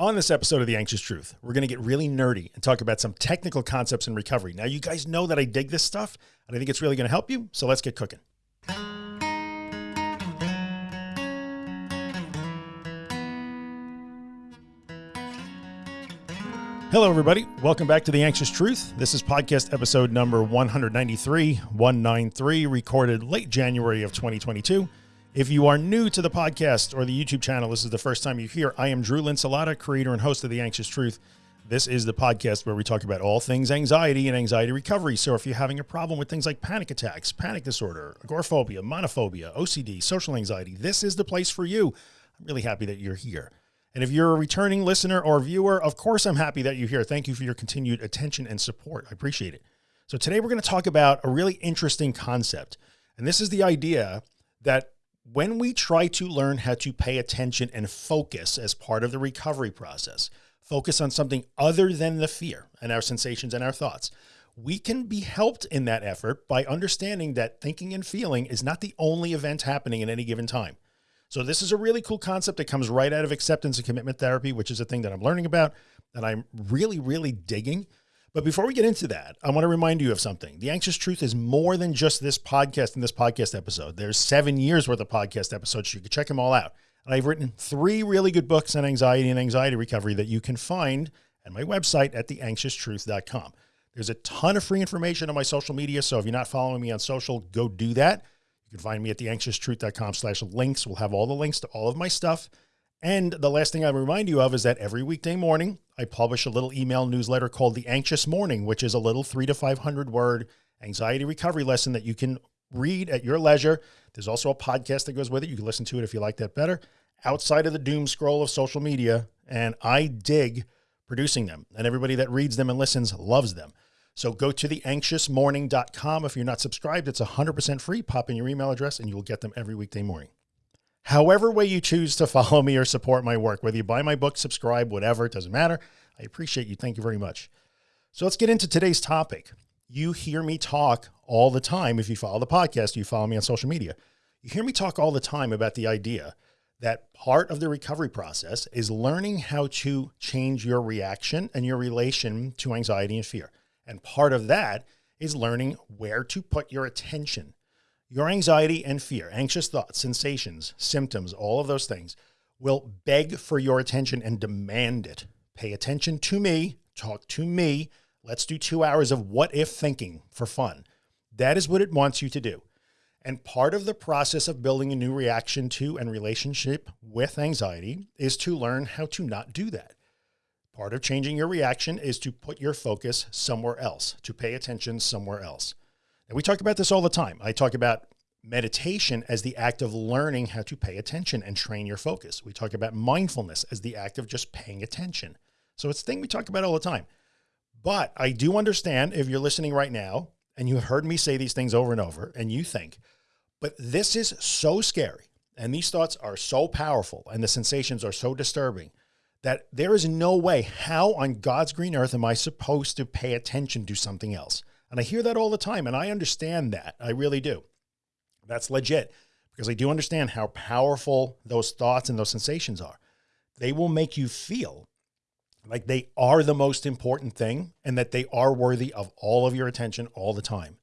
On this episode of The Anxious Truth, we're going to get really nerdy and talk about some technical concepts in recovery. Now, you guys know that I dig this stuff and I think it's really going to help you. So let's get cooking. Hello, everybody. Welcome back to The Anxious Truth. This is podcast episode number 193, 193, recorded late January of 2022. If you are new to the podcast or the YouTube channel, this is the first time you're here. I am Drew Linsalata, creator and host of The Anxious Truth. This is the podcast where we talk about all things anxiety and anxiety recovery. So if you're having a problem with things like panic attacks, panic disorder, agoraphobia, monophobia, OCD, social anxiety, this is the place for you. I'm really happy that you're here. And if you're a returning listener or viewer, of course, I'm happy that you're here. Thank you for your continued attention and support. I appreciate it. So today we're going to talk about a really interesting concept. And this is the idea that when we try to learn how to pay attention and focus as part of the recovery process, focus on something other than the fear and our sensations and our thoughts, we can be helped in that effort by understanding that thinking and feeling is not the only event happening at any given time. So this is a really cool concept that comes right out of acceptance and commitment therapy, which is a thing that I'm learning about that I'm really, really digging. But before we get into that, I want to remind you of something. The Anxious Truth is more than just this podcast and this podcast episode. There's seven years worth of podcast episodes. So you can check them all out. And I've written three really good books on anxiety and anxiety recovery that you can find at my website at theanxioustruth.com. There's a ton of free information on my social media. So if you're not following me on social, go do that. You can find me at theanxioustruth.com slash links. We'll have all the links to all of my stuff. And the last thing I remind you of is that every weekday morning, I publish a little email newsletter called the anxious morning, which is a little three to 500 word anxiety recovery lesson that you can read at your leisure. There's also a podcast that goes with it. You can listen to it if you like that better outside of the doom scroll of social media. And I dig producing them and everybody that reads them and listens loves them. So go to theanxiousmorning.com. If you're not subscribed, it's 100% free. Pop in your email address and you will get them every weekday morning however way you choose to follow me or support my work, whether you buy my book, subscribe, whatever, it doesn't matter. I appreciate you. Thank you very much. So let's get into today's topic. You hear me talk all the time. If you follow the podcast, you follow me on social media, you hear me talk all the time about the idea that part of the recovery process is learning how to change your reaction and your relation to anxiety and fear. And part of that is learning where to put your attention your anxiety and fear, anxious thoughts, sensations, symptoms, all of those things will beg for your attention and demand it. Pay attention to me, talk to me. Let's do two hours of what if thinking for fun. That is what it wants you to do. And part of the process of building a new reaction to and relationship with anxiety is to learn how to not do that. Part of changing your reaction is to put your focus somewhere else, to pay attention somewhere else. And we talk about this all the time. I talk about meditation as the act of learning how to pay attention and train your focus. We talk about mindfulness as the act of just paying attention. So it's a thing we talk about all the time. But I do understand if you're listening right now and you have heard me say these things over and over and you think, but this is so scary and these thoughts are so powerful and the sensations are so disturbing that there is no way how on God's green earth am I supposed to pay attention to something else? And I hear that all the time and I understand that. I really do. That's legit because I do understand how powerful those thoughts and those sensations are. They will make you feel like they are the most important thing and that they are worthy of all of your attention all the time.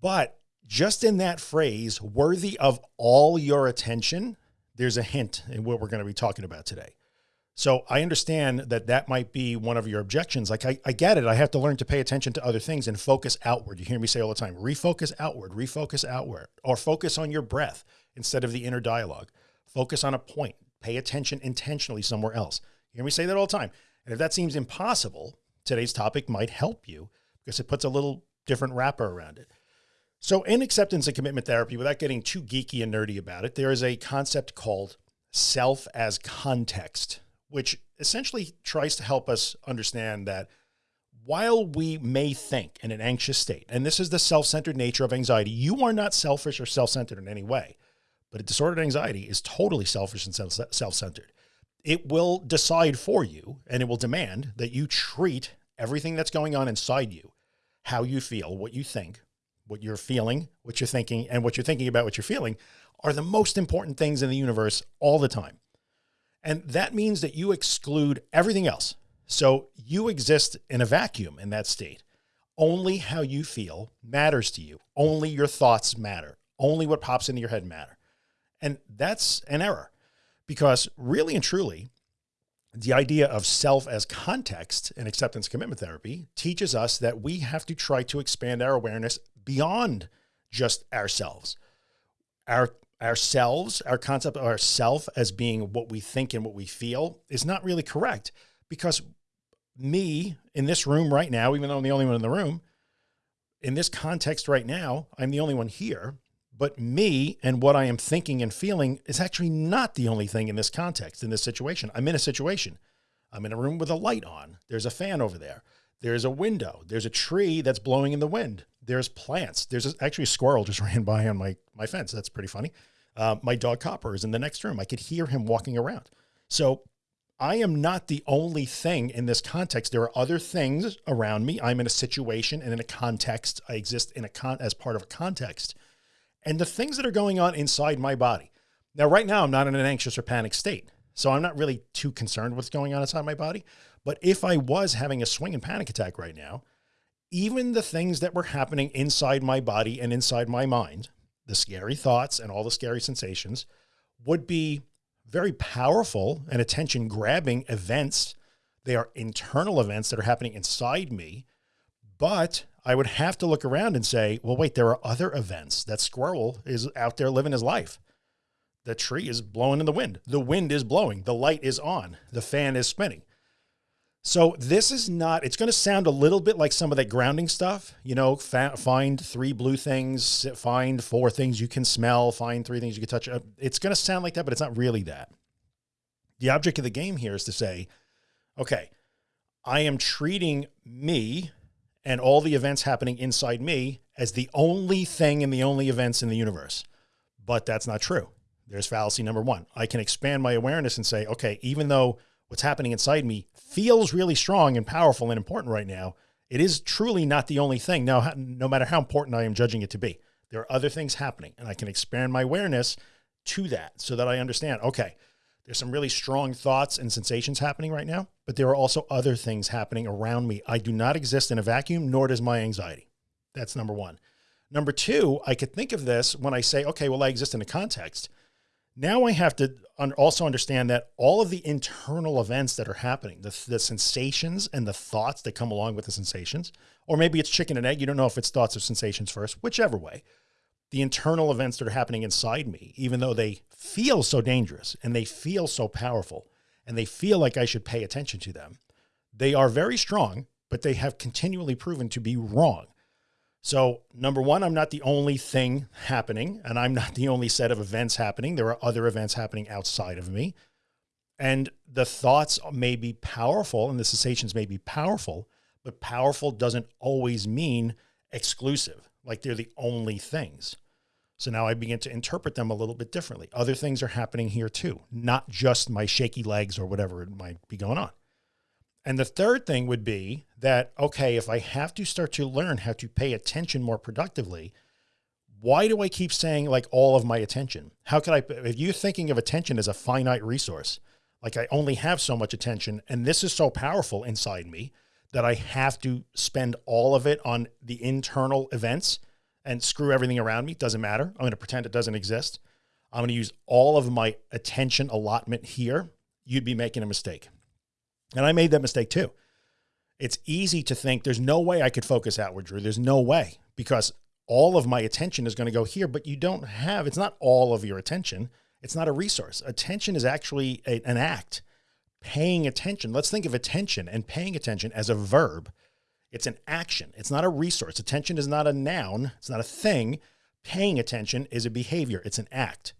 But just in that phrase, worthy of all your attention, there's a hint in what we're going to be talking about today. So I understand that that might be one of your objections. Like I, I get it. I have to learn to pay attention to other things and focus outward. You hear me say all the time, refocus outward, refocus outward, or focus on your breath instead of the inner dialogue. Focus on a point, pay attention intentionally somewhere else. You hear me say that all the time. And if that seems impossible, today's topic might help you because it puts a little different wrapper around it. So in acceptance and commitment therapy, without getting too geeky and nerdy about it, there is a concept called self as context which essentially tries to help us understand that while we may think in an anxious state, and this is the self-centered nature of anxiety, you are not selfish or self-centered in any way, but a disordered anxiety is totally selfish and self-centered. It will decide for you and it will demand that you treat everything that's going on inside you, how you feel, what you think, what you're feeling, what you're thinking, and what you're thinking about what you're feeling are the most important things in the universe all the time. And that means that you exclude everything else. So you exist in a vacuum in that state. Only how you feel matters to you. Only your thoughts matter. Only what pops into your head matter. And that's an error because really and truly, the idea of self as context and acceptance commitment therapy teaches us that we have to try to expand our awareness beyond just ourselves. Our ourselves, our concept of ourself as being what we think and what we feel is not really correct because me in this room right now, even though I'm the only one in the room, in this context right now, I'm the only one here, but me and what I am thinking and feeling is actually not the only thing in this context, in this situation. I'm in a situation. I'm in a room with a light on. There's a fan over there. There's a window. There's a tree that's blowing in the wind. There's plants. There's actually a squirrel just ran by on my, my fence. That's pretty funny. Uh, my dog Copper is in the next room. I could hear him walking around. So I am not the only thing in this context. There are other things around me. I'm in a situation and in a context. I exist in a con as part of a context and the things that are going on inside my body. Now, right now, I'm not in an anxious or panic state. So I'm not really too concerned what's going on inside my body. But if I was having a swing and panic attack right now, even the things that were happening inside my body and inside my mind, the scary thoughts and all the scary sensations would be very powerful and attention grabbing events. They are internal events that are happening inside me, but I would have to look around and say, well, wait, there are other events. That squirrel is out there living his life. The tree is blowing in the wind. The wind is blowing. The light is on. The fan is spinning. So this is not, it's going to sound a little bit like some of that grounding stuff, you know, find three blue things, find four things you can smell, find three things you can touch. Uh, it's going to sound like that, but it's not really that. The object of the game here is to say, okay, I am treating me and all the events happening inside me as the only thing and the only events in the universe. But that's not true. There's fallacy number one. I can expand my awareness and say, okay, even though what's happening inside me feels really strong and powerful and important right now, it is truly not the only thing. Now, no matter how important I am judging it to be, there are other things happening and I can expand my awareness to that so that I understand, okay, there's some really strong thoughts and sensations happening right now, but there are also other things happening around me. I do not exist in a vacuum, nor does my anxiety. That's number one. Number two, I could think of this when I say, okay, well, I exist in a context. Now I have to also understand that all of the internal events that are happening, the, the sensations and the thoughts that come along with the sensations, or maybe it's chicken and egg. You don't know if it's thoughts or sensations first, whichever way, the internal events that are happening inside me, even though they feel so dangerous and they feel so powerful and they feel like I should pay attention to them. They are very strong, but they have continually proven to be wrong. So number one, I'm not the only thing happening and I'm not the only set of events happening. There are other events happening outside of me. And the thoughts may be powerful and the sensations may be powerful, but powerful doesn't always mean exclusive, like they're the only things. So now I begin to interpret them a little bit differently. Other things are happening here too, not just my shaky legs or whatever it might be going on. And the third thing would be that, okay, if I have to start to learn how to pay attention more productively, why do I keep saying like all of my attention? How could I, if you're thinking of attention as a finite resource, like I only have so much attention and this is so powerful inside me that I have to spend all of it on the internal events and screw everything around me. Doesn't matter. I'm going to pretend it doesn't exist. I'm going to use all of my attention allotment here. You'd be making a mistake. And I made that mistake too. It's easy to think there's no way I could focus outward, Drew. There's no way because all of my attention is going to go here, but you don't have, it's not all of your attention. It's not a resource. Attention is actually a, an act, paying attention. Let's think of attention and paying attention as a verb. It's an action. It's not a resource. Attention is not a noun. It's not a thing. Paying attention is a behavior. It's an act.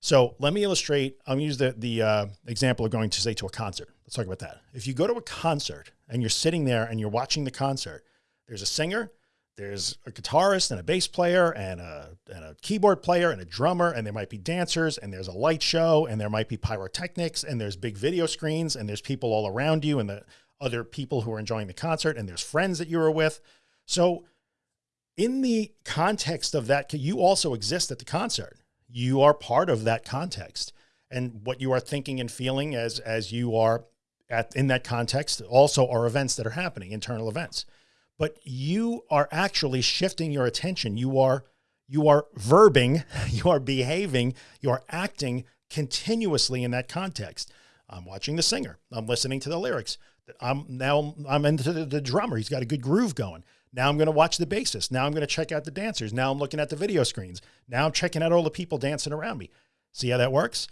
So let me illustrate. I'll use the, the uh, example of going to say to a concert. Let's talk about that. If you go to a concert and you're sitting there and you're watching the concert, there's a singer, there's a guitarist and a bass player and a, and a keyboard player and a drummer, and there might be dancers and there's a light show and there might be pyrotechnics and there's big video screens and there's people all around you and the other people who are enjoying the concert and there's friends that you were with. So in the context of that, you also exist at the concert. You are part of that context. and what you are thinking and feeling as, as you are at, in that context also are events that are happening, internal events, but you are actually shifting your attention. You are, you are verbing, you are behaving, you are acting continuously in that context. I'm watching the singer. I'm listening to the lyrics. I'm now I'm into the, the drummer. He's got a good groove going. Now I'm going to watch the bassist. Now I'm going to check out the dancers. Now I'm looking at the video screens. Now I'm checking out all the people dancing around me. See how that works?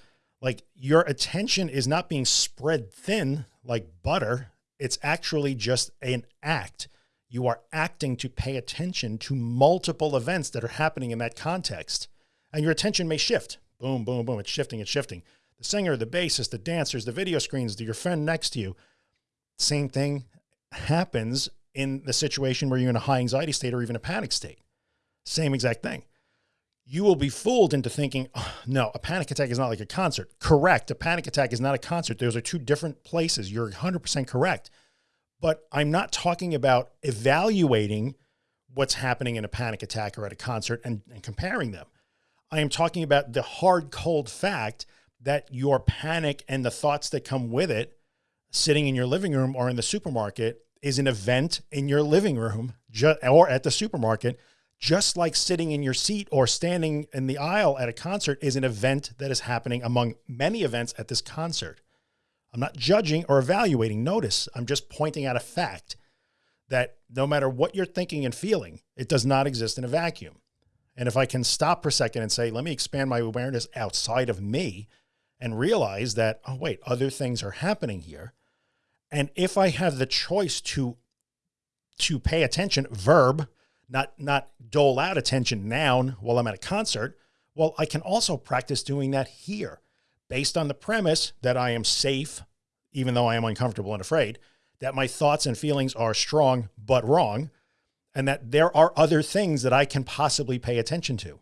Like your attention is not being spread thin like butter. It's actually just an act. You are acting to pay attention to multiple events that are happening in that context. And your attention may shift. Boom, boom, boom. It's shifting, it's shifting. The singer, the bassist, the dancers, the video screens, your friend next to you. Same thing happens in the situation where you're in a high anxiety state or even a panic state. Same exact thing. You will be fooled into thinking, oh, no, a panic attack is not like a concert. Correct. A panic attack is not a concert. Those are two different places. You're 100% correct. But I'm not talking about evaluating what's happening in a panic attack or at a concert and, and comparing them. I am talking about the hard, cold fact that your panic and the thoughts that come with it sitting in your living room or in the supermarket is an event in your living room or at the supermarket, just like sitting in your seat or standing in the aisle at a concert is an event that is happening among many events at this concert. I'm not judging or evaluating. Notice I'm just pointing out a fact that no matter what you're thinking and feeling, it does not exist in a vacuum. And if I can stop for a second and say, let me expand my awareness outside of me and realize that, oh, wait, other things are happening here. And if I have the choice to, to pay attention, verb, not, not dole out attention noun while I'm at a concert, well, I can also practice doing that here based on the premise that I am safe, even though I am uncomfortable and afraid, that my thoughts and feelings are strong, but wrong, and that there are other things that I can possibly pay attention to.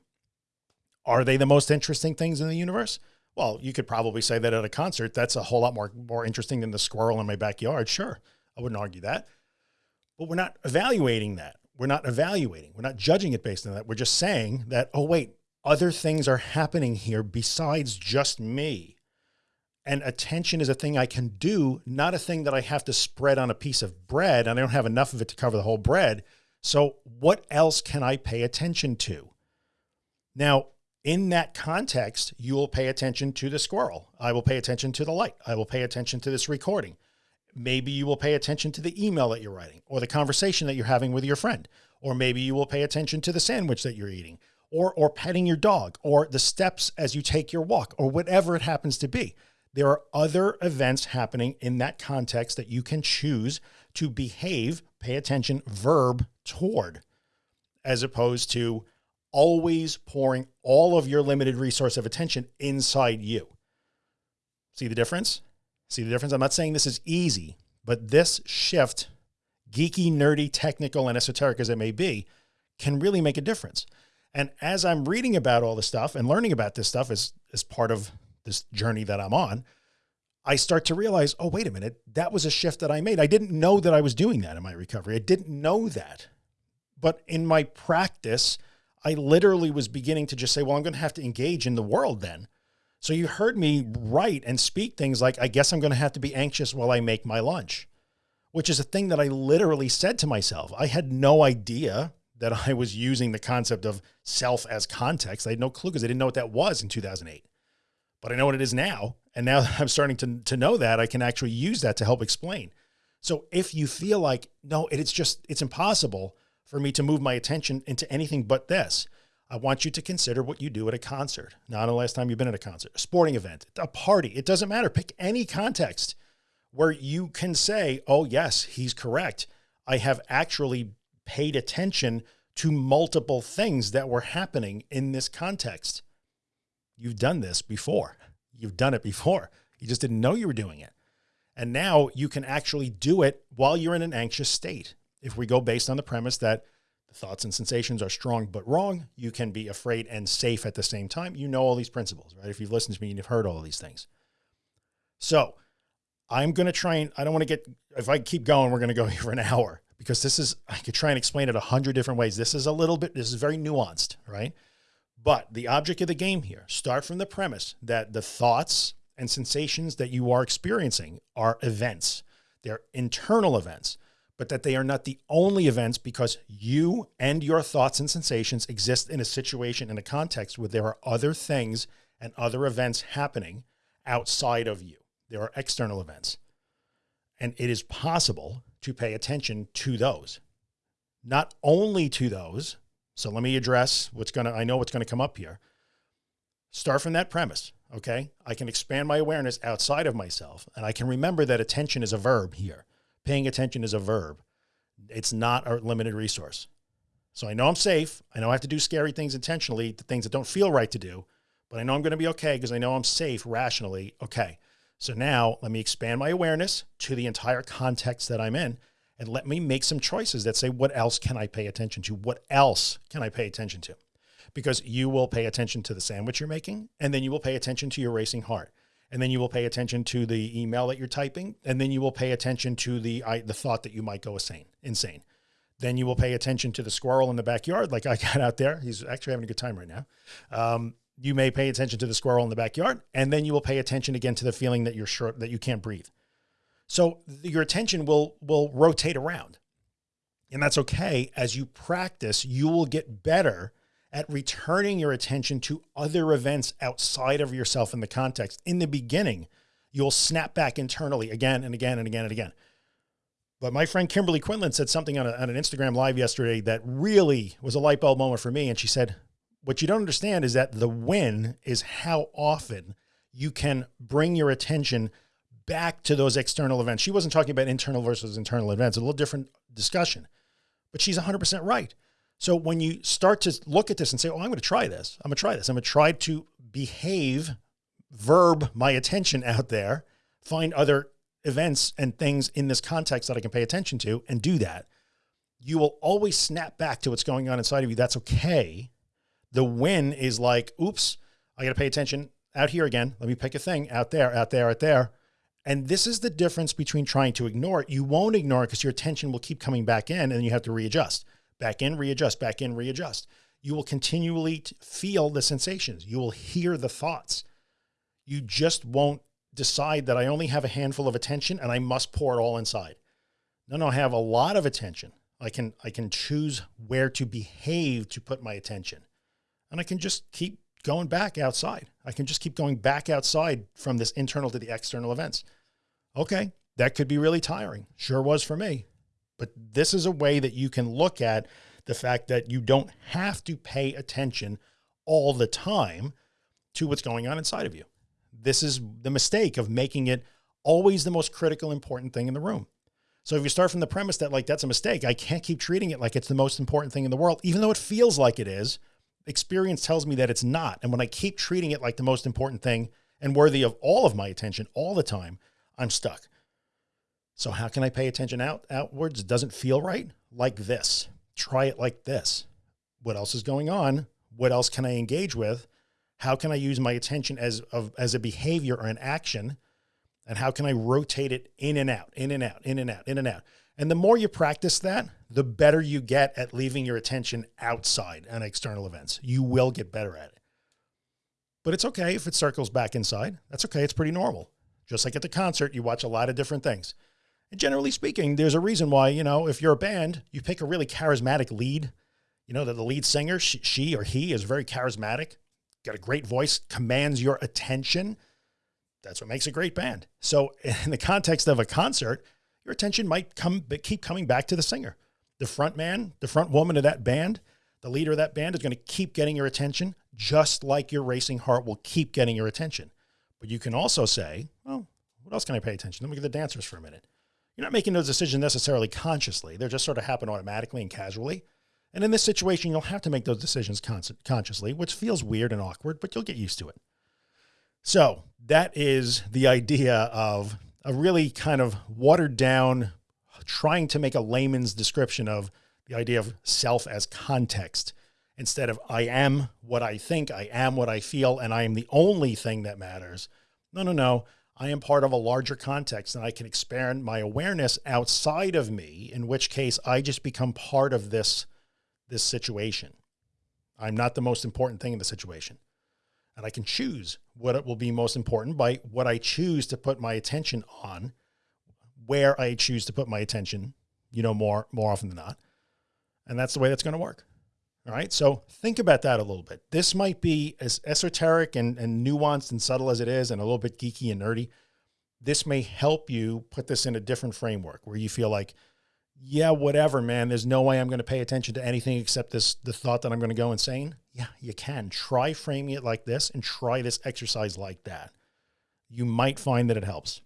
Are they the most interesting things in the universe? Well, you could probably say that at a concert, that's a whole lot more, more interesting than the squirrel in my backyard. Sure. I wouldn't argue that, but we're not evaluating that. We're not evaluating. We're not judging it based on that. We're just saying that, oh, wait, other things are happening here besides just me. And attention is a thing I can do, not a thing that I have to spread on a piece of bread and I don't have enough of it to cover the whole bread. So what else can I pay attention to? Now, in that context, you will pay attention to the squirrel. I will pay attention to the light. I will pay attention to this recording. Maybe you will pay attention to the email that you're writing or the conversation that you're having with your friend, or maybe you will pay attention to the sandwich that you're eating or, or petting your dog or the steps as you take your walk or whatever it happens to be. There are other events happening in that context that you can choose to behave, pay attention, verb toward, as opposed to always pouring all of your limited resource of attention inside you. See the difference? See the difference? I'm not saying this is easy, but this shift, geeky, nerdy, technical, and esoteric as it may be, can really make a difference. And as I'm reading about all this stuff and learning about this stuff as, as part of this journey that I'm on, I start to realize, oh, wait a minute, that was a shift that I made. I didn't know that I was doing that in my recovery. I didn't know that. But in my practice, I literally was beginning to just say, well, I'm going to have to engage in the world then. So you heard me write and speak things like, I guess I'm going to have to be anxious while I make my lunch, which is a thing that I literally said to myself. I had no idea that I was using the concept of self as context. I had no clue because I didn't know what that was in 2008, but I know what it is now. And now that I'm starting to, to know that I can actually use that to help explain. So if you feel like, no, it's just, it's impossible for me to move my attention into anything but this. I want you to consider what you do at a concert. Not the last time you've been at a concert, a sporting event, a party. It doesn't matter. Pick any context where you can say, oh yes, he's correct. I have actually paid attention to multiple things that were happening in this context. You've done this before. You've done it before. You just didn't know you were doing it. And now you can actually do it while you're in an anxious state if we go based on the premise that thoughts and sensations are strong but wrong, you can be afraid and safe at the same time. You know all these principles, right? If you've listened to me and you've heard all these things. So I'm going to try and I don't want to get, if I keep going, we're going to go here for an hour because this is, I could try and explain it a hundred different ways. This is a little bit, this is very nuanced, right? But the object of the game here, start from the premise that the thoughts and sensations that you are experiencing are events. They're internal events, but that they are not the only events because you and your thoughts and sensations exist in a situation, in a context where there are other things and other events happening outside of you. There are external events. And it is possible to pay attention to those, not only to those. So let me address what's going to, I know what's going to come up here. Start from that premise. Okay. I can expand my awareness outside of myself and I can remember that attention is a verb here. Paying attention is a verb. It's not a limited resource. So I know I'm safe. I know I have to do scary things intentionally, the things that don't feel right to do, but I know I'm going to be okay because I know I'm safe rationally. Okay. So now let me expand my awareness to the entire context that I'm in and let me make some choices that say, what else can I pay attention to? What else can I pay attention to? Because you will pay attention to the sandwich you're making, and then you will pay attention to your racing heart. And then you will pay attention to the email that you're typing. And then you will pay attention to the, I, the thought that you might go insane, insane. Then you will pay attention to the squirrel in the backyard. Like I got out there. He's actually having a good time right now. Um, you may pay attention to the squirrel in the backyard, and then you will pay attention again to the feeling that you're sure that you can't breathe. So your attention will, will rotate around and that's okay. As you practice, you will get better at returning your attention to other events outside of yourself in the context. In the beginning, you'll snap back internally again and again and again and again. But my friend Kimberly Quinlan said something on, a, on an Instagram live yesterday that really was a light bulb moment for me. And she said, what you don't understand is that the win is how often you can bring your attention back to those external events. She wasn't talking about internal versus internal events, a little different discussion, but she's 100% right. So when you start to look at this and say, oh, I'm going to try this, I'm going to try this, I'm going to try to behave, verb my attention out there, find other events and things in this context that I can pay attention to and do that, you will always snap back to what's going on inside of you. That's okay the win is like, oops, I got to pay attention out here again. Let me pick a thing out there, out there, out there. And this is the difference between trying to ignore it. You won't ignore it because your attention will keep coming back in and you have to readjust back in, readjust, back in, readjust. You will continually feel the sensations. You will hear the thoughts. You just won't decide that I only have a handful of attention and I must pour it all inside. No, no, I have a lot of attention. I can, I can choose where to behave to put my attention and I can just keep going back outside. I can just keep going back outside from this internal to the external events. Okay. That could be really tiring. Sure was for me, but this is a way that you can look at the fact that you don't have to pay attention all the time to what's going on inside of you. This is the mistake of making it always the most critical, important thing in the room. So if you start from the premise that like, that's a mistake, I can't keep treating it like it's the most important thing in the world, even though it feels like it is, experience tells me that it's not. And when I keep treating it like the most important thing and worthy of all of my attention all the time, I'm stuck. So how can I pay attention out outwards? It doesn't feel right like this. Try it like this. What else is going on? What else can I engage with? How can I use my attention as, of, as a behavior or an action? And how can I rotate it in and out, in and out, in and out, in and out? And the more you practice that, the better you get at leaving your attention outside on external events. You will get better at it. But it's okay if it circles back inside. That's okay. It's pretty normal. Just like at the concert, you watch a lot of different things. Generally speaking, there's a reason why, you know, if you're a band, you pick a really charismatic lead, you know, that the lead singer, she, she or he is very charismatic, got a great voice, commands your attention. That's what makes a great band. So in the context of a concert, your attention might come, but keep coming back to the singer. The front man, the front woman of that band, the leader of that band is going to keep getting your attention, just like your racing heart will keep getting your attention. But you can also say, well, what else can I pay attention? Let me get the dancers for a minute. You're not making those decisions necessarily consciously. They're just sort of happen automatically and casually. And in this situation, you'll have to make those decisions consciously, which feels weird and awkward, but you'll get used to it. So that is the idea of a really kind of watered down, trying to make a layman's description of the idea of self as context instead of I am what I think, I am what I feel, and I am the only thing that matters. No, no, no. I am part of a larger context and I can expand my awareness outside of me, in which case I just become part of this, this situation. I'm not the most important thing in the situation. And I can choose what it will be most important by what I choose to put my attention on, where I choose to put my attention, you know, more, more often than not. And that's the way that's going to work. All right. So think about that a little bit. This might be as esoteric and, and nuanced and subtle as it is, and a little bit geeky and nerdy. This may help you put this in a different framework where you feel like, yeah, whatever, man, there's no way I'm going to pay attention to anything except this, the thought that I'm going to go insane. Yeah, you can try framing it like this and try this exercise like that. You might find that it helps.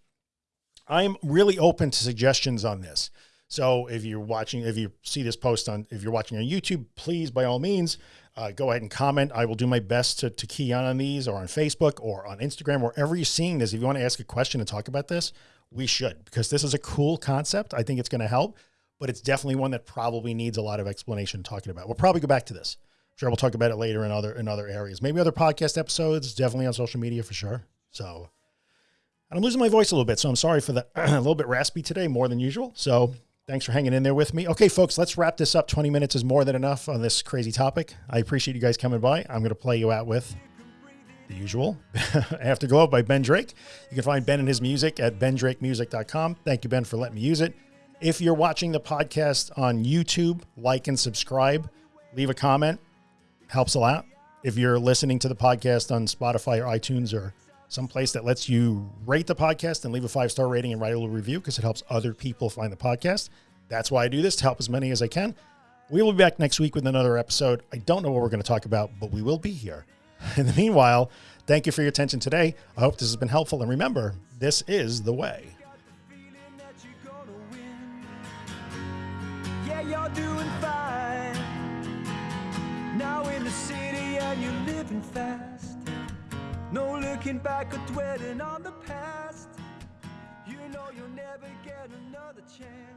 I'm really open to suggestions on this. So if you're watching, if you see this post on, if you're watching on YouTube, please, by all means, uh, go ahead and comment. I will do my best to, to key on on these or on Facebook or on Instagram, wherever you're seeing this. If you want to ask a question and talk about this, we should, because this is a cool concept. I think it's going to help, but it's definitely one that probably needs a lot of explanation talking about. We'll probably go back to this. I'm sure we'll talk about it later in other, in other areas, maybe other podcast episodes, definitely on social media for sure. So and I'm losing my voice a little bit. So I'm sorry for that. a little bit raspy today, more than usual. So Thanks for hanging in there with me. Okay, folks, let's wrap this up. 20 minutes is more than enough on this crazy topic. I appreciate you guys coming by. I'm going to play you out with the usual Afterglow by Ben Drake. You can find Ben and his music at bendrakemusic.com. Thank you, Ben, for letting me use it. If you're watching the podcast on YouTube, like and subscribe, leave a comment, helps a lot. If you're listening to the podcast on Spotify or iTunes or someplace that lets you rate the podcast and leave a five star rating and write a little review because it helps other people find the podcast. That's why I do this to help as many as I can. We will be back next week with another episode. I don't know what we're going to talk about, but we will be here. In the meanwhile, thank you for your attention today. I hope this has been helpful. And remember, this is the way. Yeah, No looking back or dwelling on the past. You know you'll never get another chance.